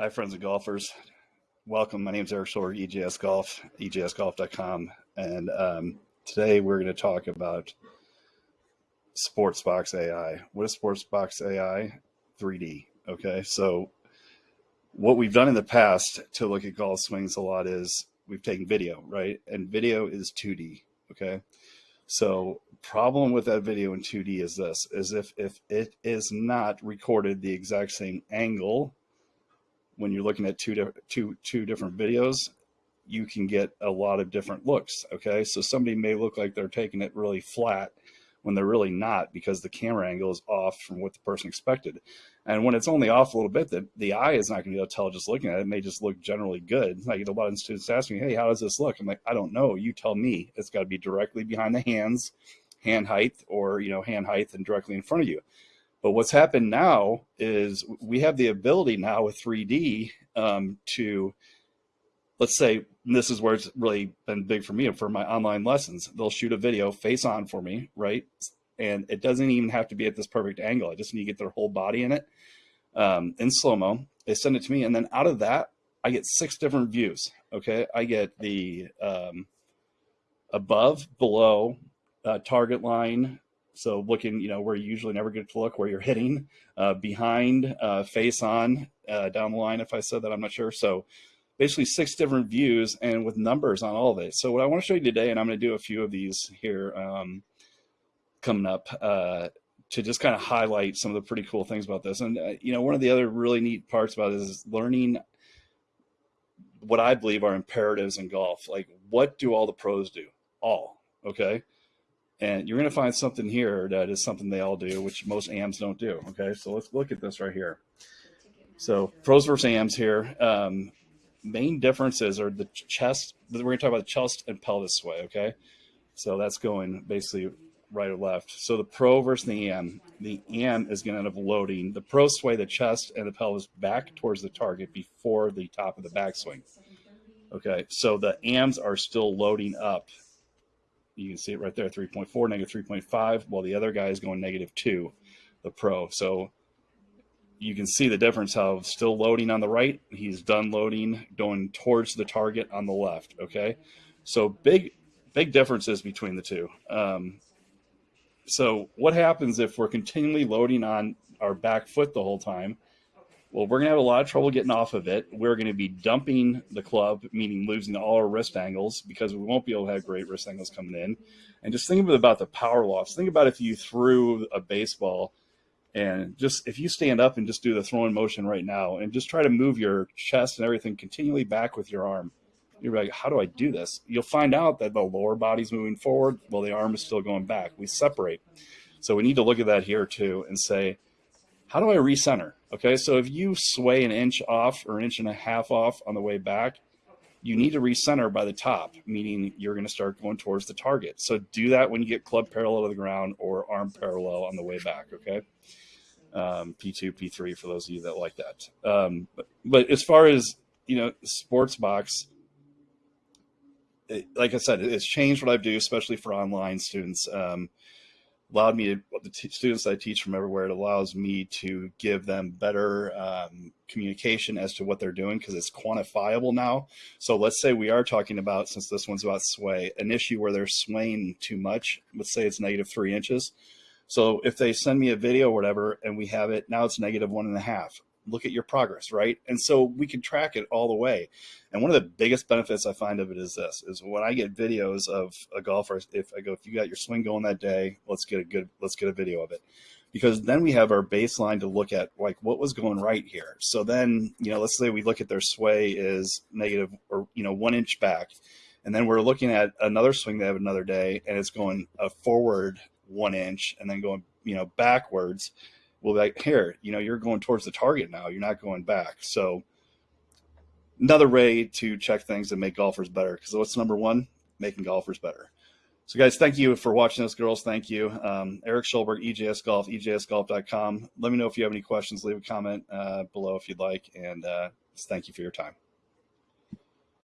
Hi, friends and golfers. Welcome. My name is Eric Shore, EJS Golf, EJSGolf.com. And um, today we're going to talk about Sportsbox AI. What is Sportsbox AI? 3D. Okay. So, what we've done in the past to look at golf swings a lot is we've taken video, right? And video is 2D. Okay. So, problem with that video in 2D is this is if if it is not recorded the exact same angle when you're looking at two different videos, you can get a lot of different looks. Okay. So somebody may look like they're taking it really flat when they're really not because the camera angle is off from what the person expected. And when it's only off a little bit, the, the eye is not going to be able to tell just looking at it. It may just look generally good. I get a lot of students asking me, Hey, how does this look? I'm like, I don't know. You tell me. It's got to be directly behind the hands, hand height, or, you know, hand height and directly in front of you. But what's happened now is we have the ability now with 3D um, to, let's say, this is where it's really been big for me for my online lessons. They'll shoot a video face on for me, right? And it doesn't even have to be at this perfect angle. I just need to get their whole body in it um, in slow mo. They send it to me, and then out of that, I get six different views. Okay, I get the um, above, below, uh, target line, so looking, you know, where you usually never get to look, where you're hitting, uh, behind, uh, face on, uh, down the line. If I said that, I'm not sure. So basically six different views and with numbers on all of it. So what I want to show you today, and I'm going to do a few of these here um, coming up uh, to just kind of highlight some of the pretty cool things about this. And, uh, you know, one of the other really neat parts about this is learning what I believe are imperatives in golf. Like what do all the pros do? All, okay? And you're going to find something here that is something they all do, which most AMs don't do. Okay, so let's look at this right here. So pros versus AMs here. Um, main differences are the chest. We're going to talk about the chest and pelvis sway. Okay, so that's going basically right or left. So the pro versus the AM. The AM is going to end up loading the pro sway the chest and the pelvis back towards the target before the top of the backswing. Okay, so the AMs are still loading up you can see it right there, 3.4, negative 3.5, while the other guy is going negative 2, the Pro. So you can see the difference how still loading on the right, he's done loading, going towards the target on the left, okay? So big, big differences between the two. Um, so what happens if we're continually loading on our back foot the whole time? Well, we're going to have a lot of trouble getting off of it. We're going to be dumping the club, meaning losing all our wrist angles because we won't be able to have great wrist angles coming in. And just think about the power loss. Think about if you threw a baseball and just if you stand up and just do the throwing motion right now and just try to move your chest and everything continually back with your arm. You're like, how do I do this? You'll find out that the lower body's moving forward while the arm is still going back. We separate. So we need to look at that here too and say, how do I recenter? Okay, so if you sway an inch off or an inch and a half off on the way back, you need to recenter by the top, meaning you're going to start going towards the target. So do that when you get club parallel to the ground or arm parallel on the way back. Okay, um, P2, P3 for those of you that like that. Um, but, but as far as you know, Sportsbox, it, like I said, it's changed what I do, especially for online students. Um, allowed me to the students I teach from everywhere. It allows me to give them better um, communication as to what they're doing because it's quantifiable now. So let's say we are talking about, since this one's about sway, an issue where they're swaying too much. Let's say it's negative three inches. So if they send me a video or whatever, and we have it now, it's negative one and a half look at your progress, right? And so we can track it all the way. And one of the biggest benefits I find of it is this: is when I get videos of a golfer, if I go, if you got your swing going that day, let's get a good, let's get a video of it, because then we have our baseline to look at, like what was going right here. So then, you know, let's say we look at their sway is negative or you know one inch back, and then we're looking at another swing they have another day, and it's going a forward one inch, and then going you know backwards well, like here, you know, you're going towards the target now. You're not going back. So another way to check things and make golfers better. Because what's number one? Making golfers better. So guys, thank you for watching this, girls. Thank you. Um, Eric Schulberg, EJS Golf, EJSGolf.com. Let me know if you have any questions. Leave a comment uh, below if you'd like. And uh, thank you for your time.